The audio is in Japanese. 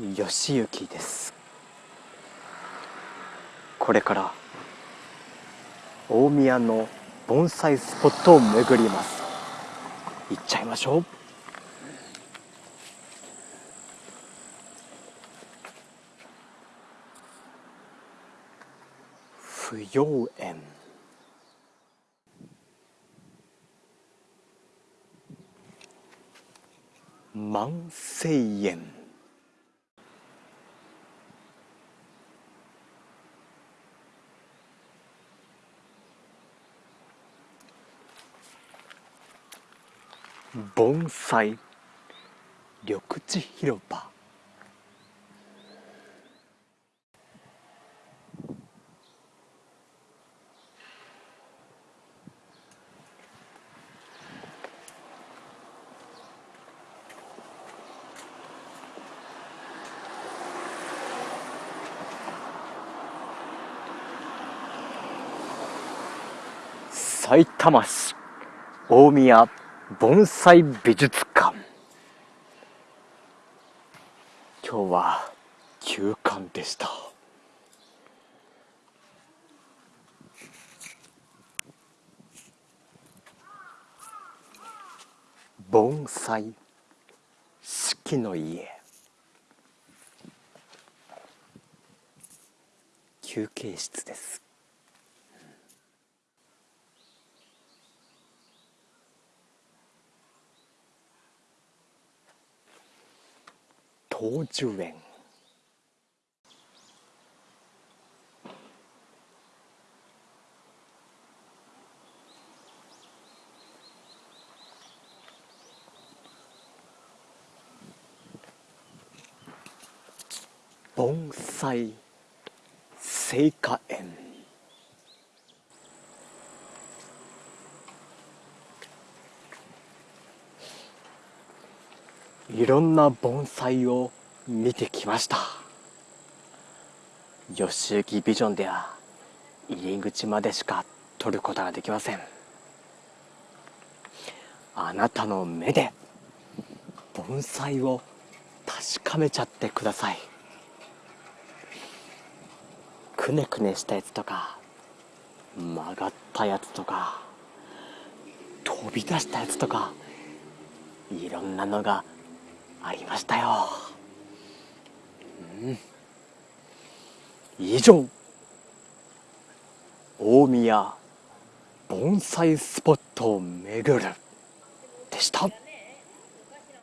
義行です。これから大宮の盆栽スポットを巡ります。行っちゃいましょう。不要園万世園盆栽。緑地広場。さいたま市大宮盆栽美術館。今日は休館でした。盆栽四季の家。休憩室です。東寿園盆栽聖火園。いろんな盆栽を見てきました。吉行ビジョンでは入り口までしか撮ることができません。あなたの目で盆栽を確かめちゃってください。くねくねしたやつとか曲がったやつとか飛び出したやつとかいろんなのがありましたよ、うん、以上。大宮盆栽スポットを巡る。でした。